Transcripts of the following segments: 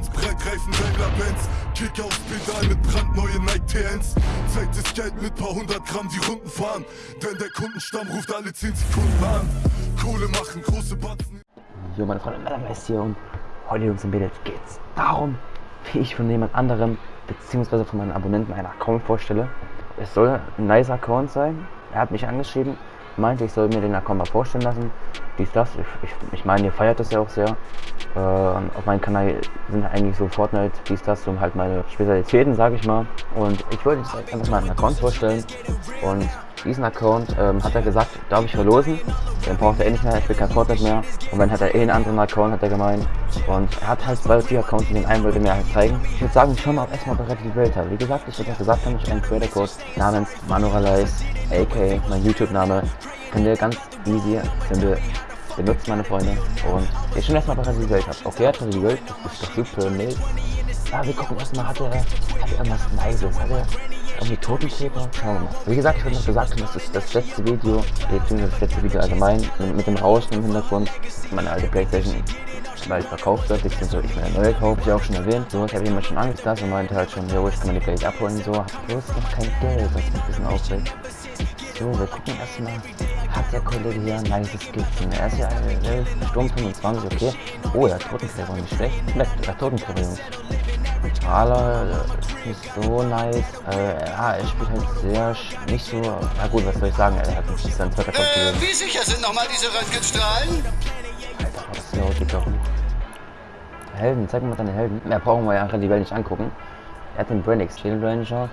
Brettreifen, Daimler Benz Kick aufs Pedal mit brandneue Nike TNs Zeit ist Geld mit paar hundert Gramm die Runden fahren. Denn der Kundenstamm ruft alle 10 Sekunden an. Kohle machen, große Batzen. Jo meine Freunde, Mellergeist hier und heute Jungs im Bild geht's darum, wie ich von jemand anderem beziehungsweise von meinen Abonnenten einen Account vorstelle. Es soll ein nice Account sein. Er hat mich angeschrieben, meinte, ich soll mir den Account mal vorstellen lassen. Dies, das. Ich, ich, ich meine, ihr feiert das ja auch sehr. Äh, auf meinem Kanal sind eigentlich so Fortnite, dies, das, so halt meine Spezialitäten, sage ich mal. Und ich wollte jetzt einfach mal einen Account vorstellen. Und diesen Account ähm, hat er gesagt, darf ich verlosen. Den braucht er eh nicht mehr, ich will kein Fortnite mehr. Und dann hat er eh einen anderen Account, hat er gemeint. Und er hat halt zwei oder vier Accounts, den einen wollte mir halt zeigen. Ich würde sagen, schauen wir auch erstmal bereit die Welt habe. Wie gesagt, ich habe gesagt, habe ich einen Creator Code namens Manualize, aka mein YouTube-Name. Könnt ihr ganz easy, könnt ihr benutzen, meine Freunde. Und ich schon erstmal bereit die Welt habe. Okay, hat die Welt, das ist doch super, nee. Ja, wir gucken erstmal, hat er, hat er irgendwas Nices, hat er irgendwie Totenkäfer? Schauen wir mal. Wie gesagt, ich habe noch gesagt, das ist das letzte Video, beziehungsweise das letzte Video allgemein, mit dem Rauschen im Hintergrund, meine alte Playstation weil verkauft wird, beziehungsweise ich meine neue kaufe, ich auch schon erwähnt. So, ich habe jemand schon da und meinte halt schon, jo, ich kann mir die Play abholen, so, hab bloß noch kein Geld, was mich ein bisschen aufregt. So, wir gucken erstmal, hat der Kollege hier ein nice Skizzen? Er ist ja äh, Sturm 25, okay. Oh, ja, Totenkleber, nicht schlecht. Ja, Totenkleber, Jungs. Strahler äh, nicht so nice. Äh, ja, er spielt halt sehr nicht so. Ja gut, was soll ich sagen? Er hat nicht seinen zweiter Kopf äh, Wie sicher sind nochmal diese Röntgenstrahlen? Alter, was ist los, geht doch Helden, zeig mir mal deine Helden. Mehr brauchen wir ja die Welt nicht angucken. Er hat den Brand Shield Ranger.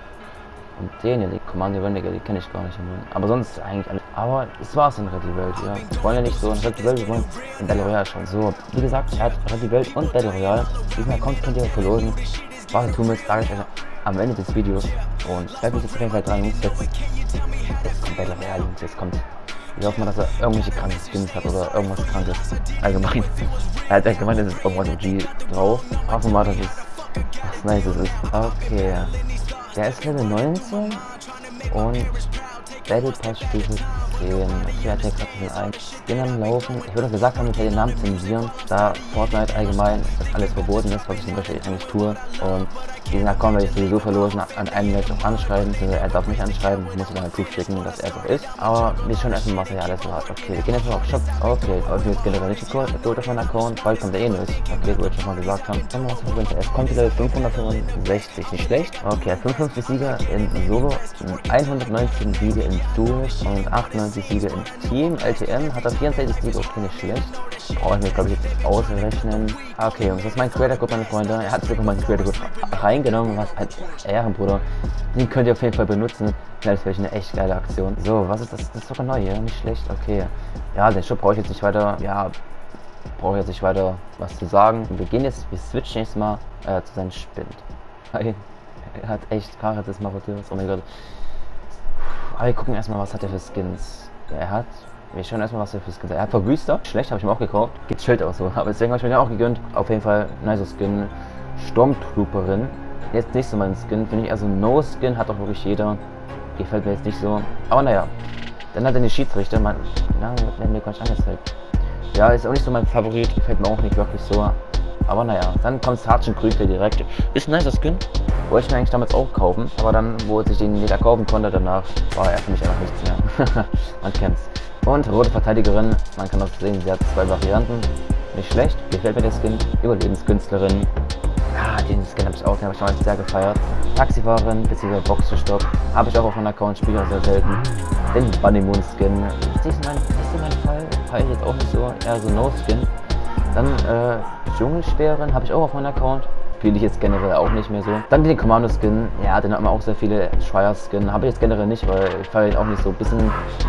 Und den hier, die Commander Renegade, die kenne ich gar nicht. Aber sonst eigentlich alles. Aber es war's in Red Welt, ja. Wir wollen ja nicht so in Red Welt, wir wollen in Battle Royale schon. So, wie gesagt, er hat Red Welt und Battle Royale. Diesen Account könnt ihr verlosen. Was ihr tun müsst, sage ich euch am Ende des Videos. Und bleibt mich jetzt auf jeden Fall dran, Jungs. Jetzt, kommt Battle Royale, Jungs. Jetzt kommt. Ich hoffe mal, dass er irgendwelche kranken Skins hat oder irgendwas krankes. Allgemein. Er hat ja gemeint, es irgendwas G drauf. Hoffen mal, dass es was Nices ist. Okay. Der ist Level 19 und Battle Pass Stufe 10. Okay, hat ja gerade schon ein Skin am Laufen. Ich würde gesagt haben, ich werde den Namen zensieren, da Fortnite allgemein das alles verboten ist, was ich zum Beispiel eigentlich tue. Und diesen Account werde ich sowieso verlosen, an einem Match auch anschreiben, also er darf mich anschreiben, ich muss dann einen Proof schicken, dass er auch ist. Aber wir schon erstmal, er alles so hat. Okay, wir gehen jetzt mal auf Shop. Okay, aber ich bin jetzt generell nicht gecolt, mit auf meinen Account, bald kommt er eh nicht. Okay, wo ich schon mal gesagt habe. Es kommt wieder 565, nicht schlecht. Okay, 55 Sieger in Solo, 119 Siege in Duos und 98 Siege im Team. LTM hat er 64 Siege, okay, nicht schlecht. Brauche ich mir, glaube ich, jetzt ausrechnen. Okay, Jungs, das ist mein Creator Code, meine Freunde. Er hat sogar meinen Creator Code rein reingenommen, was ein Ehrenbruder. Den könnt ihr auf jeden Fall benutzen. Das wäre eine echt geile Aktion. So, was ist das? Das ist sogar neu, ja? Nicht schlecht, okay. Ja, den Shop brauche ich jetzt nicht weiter, ja, brauche ich jetzt nicht weiter was zu sagen. Wir gehen jetzt, wir switchen jetzt mal äh, zu seinem Spind. Er hat echt Karre des Marodeurs, oh mein Gott. Aber wir gucken erstmal, was hat er für Skins. Er hat wir schauen erstmal, was er für Skins hat. Er hat Verwüster. Schlecht, habe ich mir auch gekauft. Geht Schild auch so. Aber deswegen habe ich mir den auch gegönnt. Auf jeden Fall nice Skin. Stormtrooperin. Jetzt nicht so mein Skin, finde ich. Also No-Skin hat doch wirklich jeder. Gefällt mir jetzt nicht so. Aber naja. Dann hat er den Schiedsrichter. Man, na, wird mir gar nicht angezeigt. Ja, ist auch nicht so mein Favorit. Gefällt mir auch nicht wirklich so. Aber naja, dann kommt Sergeant Krügler direkt. Ist ein nicer Skin. Wollte ich mir eigentlich damals auch kaufen. Aber dann, wo sich den jeder kaufen konnte, danach war er für mich einfach nichts mehr. man kennt's. Und rote Verteidigerin. Man kann auch sehen, sie hat zwei Varianten. Nicht schlecht. Gefällt mir der Skin. Überlebenskünstlerin. Ja, den Skin habe ich auch, den habe ich damals sehr gefeiert. Taxifahrerin bzw. Boxerstopp habe ich auch auf meinem Account, spiele sehr selten. Den Bunny Moon Skin, ist nicht mein, ist nicht mein Fall, feiere ich jetzt auch nicht so, eher so No Skin. Dann äh, Dschungelsperren habe ich auch auf meinem Account, spiele ich jetzt generell auch nicht mehr so. Dann den Commando Skin, ja, den hat man auch sehr viele. Schreier Skin habe ich jetzt generell nicht, weil ich feiere ihn auch nicht so. Bisschen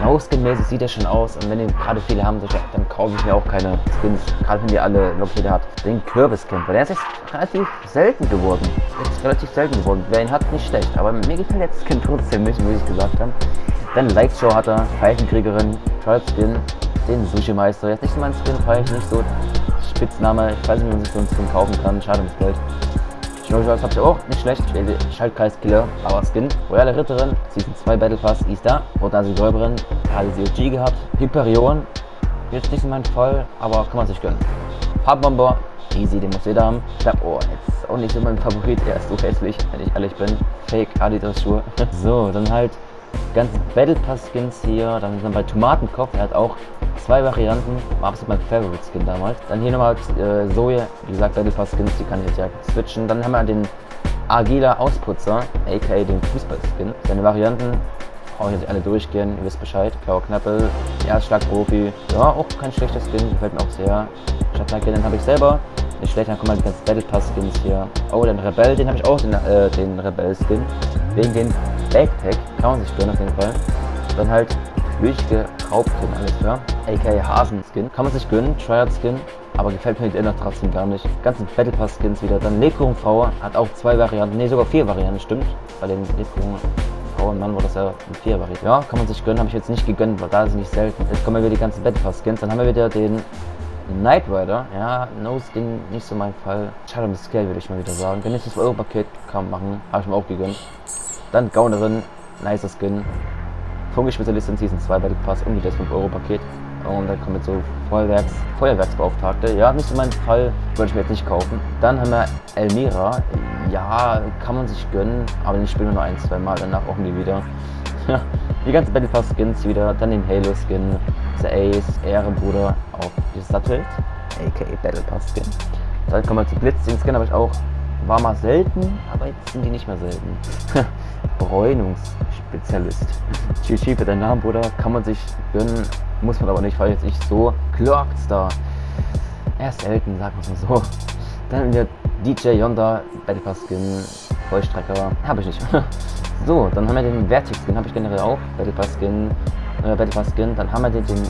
No-Skin mäßig sieht er schon aus. Und wenn den gerade viele haben, dann kaufe ich mir auch keine Skins. Gerade wenn die alle Loki hat. Den Kürbis-Skin, weil der ist jetzt relativ selten geworden. Ist relativ selten geworden. Wer ihn hat, nicht schlecht. Aber mir gefällt der Skin trotzdem nicht, wie ich gesagt habe. Dann Light Show hat er, Pfeifenkriegerin, Child Skin, den Sushi-Meister. Jetzt nicht so mein Skin, feiere ich nicht so. Spitzname. Ich weiß nicht, wie man sich so einen Skin kaufen kann. Schade ums Geld. Schnurrschals habt ihr auch, nicht schlecht. Schaltkreiskiller, aber Skin. Royale Ritterin, Season 2 Battle Pass, ist da. Rotansi Säuberin, sie OG gehabt. Hyperion, jetzt nicht in meinem Fall, aber kann man sich gönnen. Hartbomber, Easy, den muss jeder haben. Oh, jetzt auch nicht so mein Favorit. Er ist so hässlich, wenn ich ehrlich bin. Fake Adidas Schuhe. so, dann halt ganzen Battle Pass Skins hier. Dann sind wir bei Tomatenkopf. Er hat auch zwei Varianten. War absolut mein Favorite Skin damals. Dann hier nochmal äh, Zoe. Wie gesagt, Battle Pass Skins, die kann ich jetzt ja switchen. Dann haben wir den Agiler Ausputzer, aka den Fußball-Skin. Seine Varianten brauche ich jetzt alle durchgehen, ihr wisst Bescheid. Blauer Knappel, Erstschlag-Profi. Ja, auch kein schlechter Skin, gefällt mir auch sehr. Stadtmarke, den habe ich selber. Nicht schlecht, dann kommen halt die ganzen Battle Pass Skins hier. Oh, den Rebell, den habe ich auch, den, äh, den Rebell-Skin. Wegen den Backpack, kann man sich gönnen auf jeden Fall. Dann halt flüchtige Raubkin, alles klar. aka Hasen-Skin, kann man sich gönnen, Triad-Skin. Aber gefällt mir die Inner trotzdem gar nicht. Ganzen Battle Pass Skins wieder. Dann Lebkuchen Frau hat auch zwei Varianten, ne sogar vier Varianten, stimmt. Bei den und Mann war das ja vier Variante. Ja, kann man sich gönnen, habe ich jetzt nicht gegönnt, weil da ist nicht selten. Jetzt kommen wir wieder die ganzen Battle Pass Skins. Dann haben wir wieder den Knight Rider, ja, No Skin, nicht so mein Fall. Schade das Scale, würde ich mal wieder sagen. Wenn ich das Euro-Paket kann machen, habe ich mir auch gegönnt. Dann Gaunerin, nicer Skin. Funky-Spezialistin Season 2 Battle Pass, irgendwie das 5-Euro-Paket. Und dann kommen jetzt so Feuerwerks, Feuerwerksbeauftragte. Ja, nicht so mein Fall, würde ich mir jetzt nicht kaufen. Dann haben wir Elmira. Ja, kann man sich gönnen, aber den spielen wir nur ein, zwei Mal, danach auch nie wieder. die ganzen Battle Pass Skins wieder, dann den Halo Skin, Ace, Ehrenbruder auf die Sattel, aka Battle Pass Skin. Dann kommen wir zu Blitz, den Skin habe ich auch, war mal selten, aber jetzt sind die nicht mehr selten. Bräunungsspezialist. Chichi für deinen Namen, Bruder, kann man sich gönnen, muss man aber nicht, weil jetzt nicht so. Clockstar. Er ist selten, sagen wir mal so. Dann der DJ Yonda, Battle Pass Skin, Vollstrecker, habe ich nicht. so, dann haben wir den Vertix Skin, habe ich generell auch. Battle Pass Skin, äh, Battle Pass Skin. Dann haben wir den, den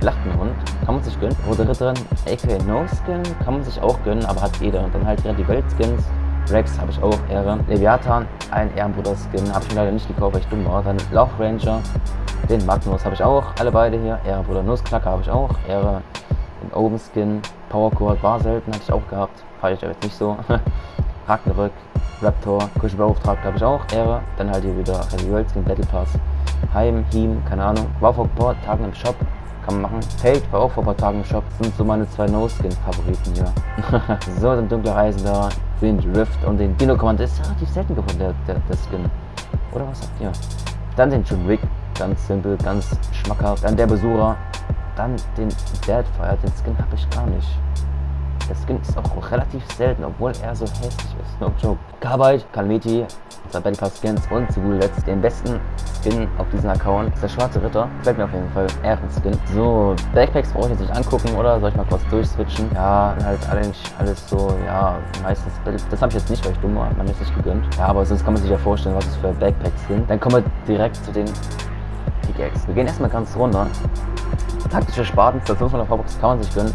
Schlachtenhund, kann man sich gönnen. Rote Ritterin, aka No Skin, kann man sich auch gönnen, aber hat jeder. Und dann halt wieder die Weltskins. Rex habe ich auch, Ehre. Leviathan, ein Ehrenbruder-Skin, habe ich mir leider nicht gekauft, weil ich dumm war. Dann Lauch Ranger, den Magnus habe ich auch, alle beide hier. Ehrenbruder Nussknacker habe ich auch, Ehre. Den Oben Skin, Power Cord war selten, hatte ich auch gehabt, fahre ich jetzt nicht so. Ragnarök, Raptor, Kuschelbeauftragter habe ich auch, Ehre. Dann halt hier wieder Heavy World Skin, Battle Pass, Heim, Heem, keine Ahnung. War vor ein paar Tagen im Shop, kann man machen. Fate war auch vor ein paar Tagen im Shop, sind so meine zwei No-Skin-Favoriten hier. so, dann dunkler Reisender, Wind Rift und den Dino Command ist relativ selten geworden, der, der, der Skin. Oder was habt ihr? Dann den John Wick, ganz simpel, ganz schmackhaft. Dann der Besucher, dann den Deadfire, den Skin habe ich gar nicht. Der Skin ist auch relativ selten, obwohl er so hässlich ist. No joke. Carbide, Calamity, unser Battle Pass Skins und zu guter Letzt den besten Skin auf diesem Account. ist der schwarze Ritter. Gefällt mir auf jeden Fall. Ehrenskin. So, Backpacks brauche ich jetzt nicht angucken, oder? Soll ich mal kurz durchswitchen? Ja, halt eigentlich alles so, ja, meistens. Das habe ich jetzt nicht, weil ich dumm war. Man ist nicht gegönnt. Ja, aber sonst kann man sich ja vorstellen, was es für Backpacks sind. Dann kommen wir direkt zu den Pickaxe. Wir gehen erstmal ganz runter. Taktische Spaten für 500 V-Box kann man sich gönnen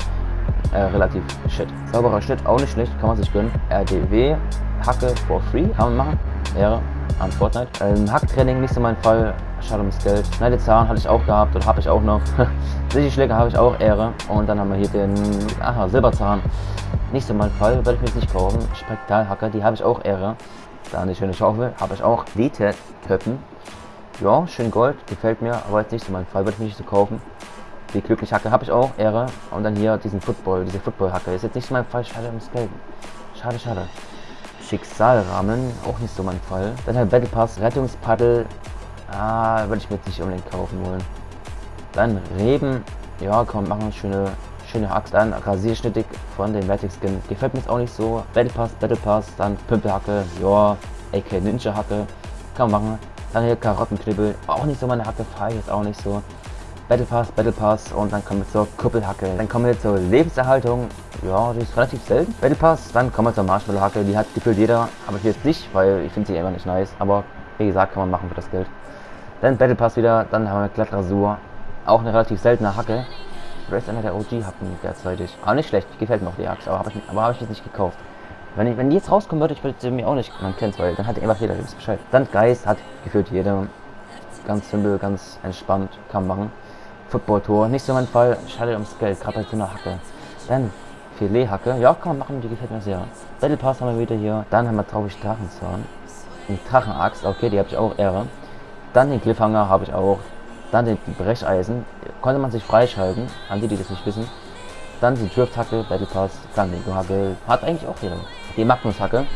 äh, relativ shit. Sauberer Schnitt, auch nicht schlecht, kann man sich gönnen. RDW, Hacke for free, kann man machen. Ehre an Fortnite. Ähm, Hacktraining nicht so mein Fall, schade ums Geld. Schneidezahn hatte ich auch gehabt oder habe ich auch noch. Sicherschläger habe ich auch Ehre. Und dann haben wir hier den aha, Silberzahn. Nicht so mein Fall, werde ich mir jetzt nicht kaufen. Spektralhacker, die habe ich auch Ehre. Dann die schöne Schaufel, habe ich auch. DT-Töppen. Ja, schön Gold, gefällt mir, aber jetzt nicht so mein Fall, werde ich mir nicht so kaufen. Die glückliche Hacke habe ich auch, Ehre. Und dann hier diesen Football, diese Football-Hacke. Ist jetzt nicht mein Fall, schade ums Geld. Schade, schade. Schicksalrahmen, auch nicht so mein Fall. Dann halt Battle Pass, Rettungspaddel. Ah, würde ich mir jetzt nicht unbedingt kaufen wollen. Dann Reben. Ja, komm, machen schöne, schöne Axt. Dann Rasierschnittig von dem Vertex Skin. Gefällt mir jetzt auch nicht so. Battle Pass, Battle Pass. Dann Pümpelhacke. Ja, AK Ninja Hacke. Kann man machen. Dann hier Karottenknibbel. Auch nicht so meine Hacke, fahre ich jetzt auch nicht so. Battle Pass, Battle Pass und dann kommen wir zur Kuppelhacke. Dann kommen wir zur Lebenserhaltung. Ja, die ist relativ selten. Battle Pass, dann kommen wir zur Marshmallow-Hacke. Die hat gefühlt jeder, aber ich jetzt nicht, weil ich finde sie immer nicht nice. Aber wie gesagt, kann man machen für das Geld. Dann Battle Pass wieder, dann haben wir Glattrasur. Auch eine relativ seltene Hacke. Ist einer der OG-Hacken derzeitig. Aber nicht schlecht, gefällt mir auch die Axt, aber habe ich, hab ich jetzt nicht gekauft. Wenn, ich, wenn die jetzt rauskommen würde, ich würde sie mir auch nicht, man kennt weil dann hat einfach jeder Bescheid. Dann Geist hat gefühlt jeder. Ganz simpel, ganz entspannt, kann man machen. Football-Tor. Nicht so mein Fall. Schade ums Geld, gerade bei einer Hacke. Dann Filet-Hacke. Ja, kann man machen, die gefällt mir sehr. Battle Pass haben wir wieder hier. Dann haben wir traurig Drachenzahn. Eine Drachenaxt, okay, die habe ich auch Ehre. Dann den Cliffhanger habe ich auch. Dann den Brecheisen. Konnte man sich freischalten, an die, die das nicht wissen. Dann die Drift-Hacke, Battle Pass, Flamingo-Hacke, hat eigentlich auch jeder. Die Magnus-Hacke,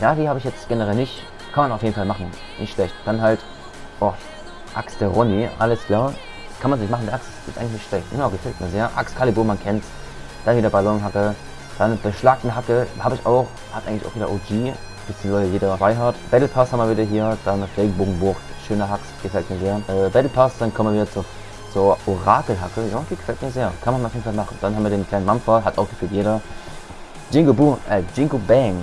ja, die habe ich jetzt generell nicht. Kann man auf jeden Fall machen, nicht schlecht. Dann halt, oh, Axt der Ronny, alles klar. Kann man sich machen, der Axt ist eigentlich nicht schlecht. Genau, gefällt mir sehr. Axt Calibur, man kennt Dann wieder Ballonhacke. Dann beschlagten Hacke, habe ich auch, hat eigentlich auch wieder OG, beziehungsweise jeder hat. Battle Pass haben wir wieder hier, dann Regenbogenbucht, schöner Hacks, gefällt mir sehr. Äh, Battle Pass, dann kommen wir wieder zur, zur Orakelhacke, ja, die gefällt mir sehr. Kann man auf jeden Fall machen. Dann haben wir den kleinen Mampfer, hat auch gefühlt jeder. Jingo Boom, äh, Jingo Bang,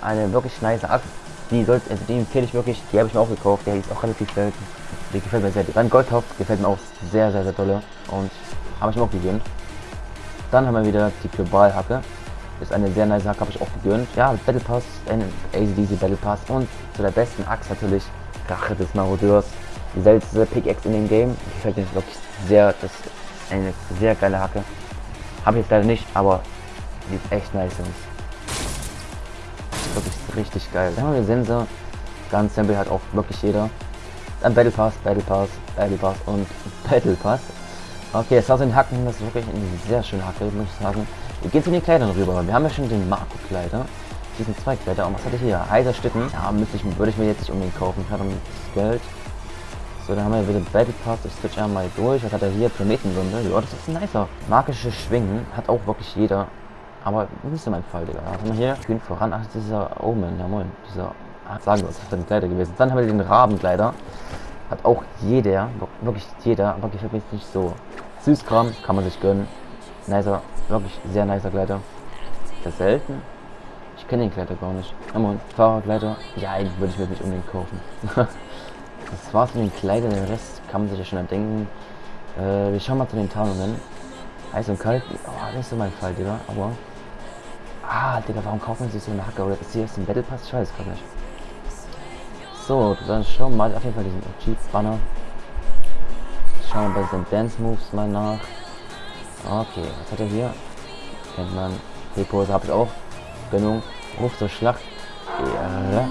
eine wirklich nice Axt. Die sollte, also die empfehle ich wirklich, die habe ich mir auch gekauft, der ist auch relativ selten. Die gefällt mir sehr. Dann Goldtopf gefällt mir auch sehr, sehr, sehr tolle und habe ich mir auch gegönnt. Dann haben wir wieder die Globalhacke. Ist eine sehr nice Hacke, habe ich auch gegönnt. Ja, Battle Pass, ein Battle Pass und zu der besten Axt natürlich Rache des Marodeurs. Die seltenste Pickaxe in dem Game. Gefällt mir wirklich sehr, das ist eine sehr geile Hacke. Habe ich jetzt leider nicht, aber die ist echt nice. Und wirklich richtig geil. Dann haben wir Sensor. Ganz simpel hat auch wirklich jeder. Dann Battle Pass, Battle Pass, Battle Pass und Battle Pass. Okay, Assassin Hacken, das ist wirklich eine sehr schöne Hacke, muss ich sagen. Wir gehen zu den Kleidern rüber. Wir haben ja schon den Marco-Kleider. Hier sind zwei Kleider. Und was hatte ich hier? Heiser Stücken. Ja, müsste ich, würde ich mir jetzt nicht unbedingt kaufen. Ich habe das Geld. So, dann haben wir wieder Battle Pass. Ich switch einmal durch. Was hat er hier? Planetenwunde. Ja, das ist ein nicer. Magische Schwingen hat auch wirklich jeder. Aber nicht so mein Fall, Digga. Was haben wir hier? Kühn voran. Ach, dieser Omen. Ja, moin. Dieser. Ach, sagen wir, was ist für ein Kleider gewesen. Dann haben wir den Rabenkleider. Hat auch jeder. Wirklich jeder. Aber gefällt mir jetzt nicht so. Süßkram. Kann man sich gönnen. Nicer. Wirklich sehr nicer Kleider. Das ist selten. Ich kenne den Kleider gar nicht. Moin. Fahrerkleider. Ja, eigentlich würde ich mir nicht unbedingt kaufen. das war's mit den Kleidern. Den Rest kann man sich ja schon denken. Äh, wir schauen mal zu den Tarnungen. Heiß und kalt. Oh, nicht so mein Fall, Digga. Aber. Ah, Digga, warum kaufen sie sich so eine Hacke? Oder ist hier jetzt ein Battle Pass? Ich weiß gar nicht. So, dann schauen wir mal auf jeden Fall diesen OG-Banner. Schauen wir bei den Dance Moves mal nach. Okay, was hat er hier? Kennt man. T-Pose habe ich auch. Gönnung. Ruf zur Schlacht. Ja.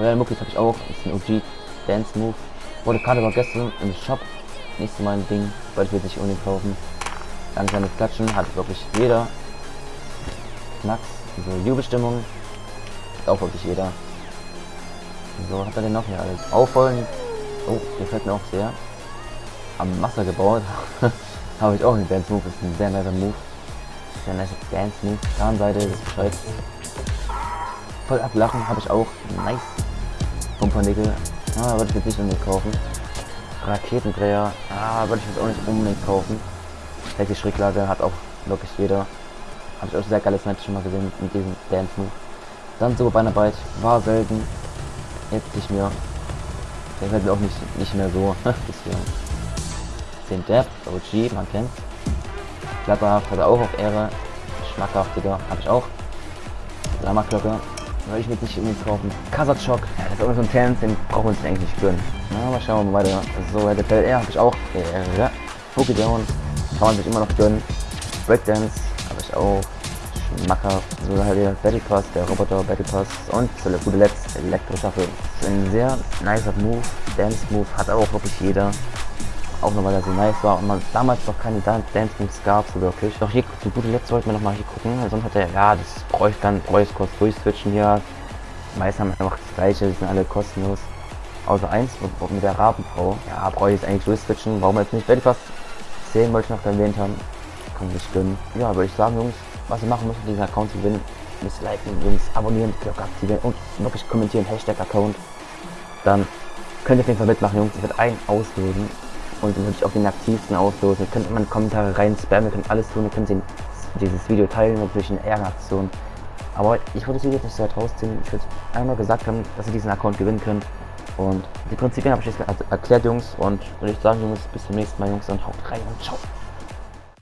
Royal Muckis habe ich auch. ist ein OG Dance Move. Wurde gerade aber gestern im Shop. Nicht so mein Ding. Wollte ich mir nicht unbedingt kaufen. Langsames Klatschen hat wirklich jeder. Knacks. So Jubelstimmung. Auch wirklich jeder. So hat er denn noch hier alles. Aufholen. Oh, gefällt mir auch sehr. Am Wasser gebaut. Habe ich auch einen Dance Move. Ist ein sehr nicer Move. Sehr nice Dance Move. Zahnseite, das ist Bescheid. Voll ablachen habe ich auch. Nice. Pumpernickel. Ah, würde ich jetzt nicht unbedingt kaufen. Raketendreher. Ah, würde ich jetzt auch nicht unbedingt kaufen. Welche Schräglage hat auch wirklich jeder. Habe ich auch sehr geiles Match schon mal gesehen mit diesem Dance Move. Dann so Beinarbeit. War selten. Jetzt nicht mehr. Der fällt mir auch nicht, nicht mehr so. Den Depp, OG, man kennt. Kletterhaft hat er auch auf Ehre. Schmackhaftiger habe ich auch. Dramaglocke. Würde ich mir nicht unbedingt kaufen. Kasachok. Ja, das ist auch so ein Tanz, den brauchen wir uns eigentlich nicht gönnen. Na, mal schauen wir mal weiter. So, Red Dead habe ich auch. Ja, Poké Down. Kann man sich immer noch gönnen. Breakdance habe ich auch. Schmackhaft. So halt der Battle Pass, der Roboter Battle Pass und zu guter Letzt Elektroschaffel. Ein sehr nicer Move. Dance Move hat auch wirklich jeder. Auch nur weil er so nice war und man damals noch keine Dance Moves gab, so wirklich. Doch hier, zu guter Letzt sollten wir noch mal hier gucken. Sonst hat er, ja, das bräuchte dann, bräuchte kurz durchswitchen hier. Die meisten haben einfach das gleiche, die sind alle kostenlos. Außer eins mit der Rabenfrau. Ja, brauche ich jetzt eigentlich durchswitchen. Warum jetzt nicht? Ich was sehen, wollte ich noch erwähnt haben. Kann ich gönnen. Ja, würde ich sagen, Jungs, was ihr machen müsst, um diesen Account zu gewinnen, müsst liken, Jungs, abonnieren, Glocke aktivieren und wirklich kommentieren, Hashtag Account. Dann könnt ihr auf jeden Fall mitmachen, Jungs. Ich werde einen auslösen und natürlich auch den aktivsten auslosen. Ihr könnt immer in Kommentare rein spammen, ihr könnt alles tun, ihr könnt den, dieses Video teilen, natürlich eine Ehrenaktion. Aber ich wollte das Video nicht so weit rausziehen. Ich würde einmal gesagt haben, dass ihr diesen Account gewinnen könnt. Und die Prinzipien habe ich jetzt erklärt, Jungs. Und würde ich sagen, Jungs, bis zum nächsten Mal, Jungs, und haut rein und ciao.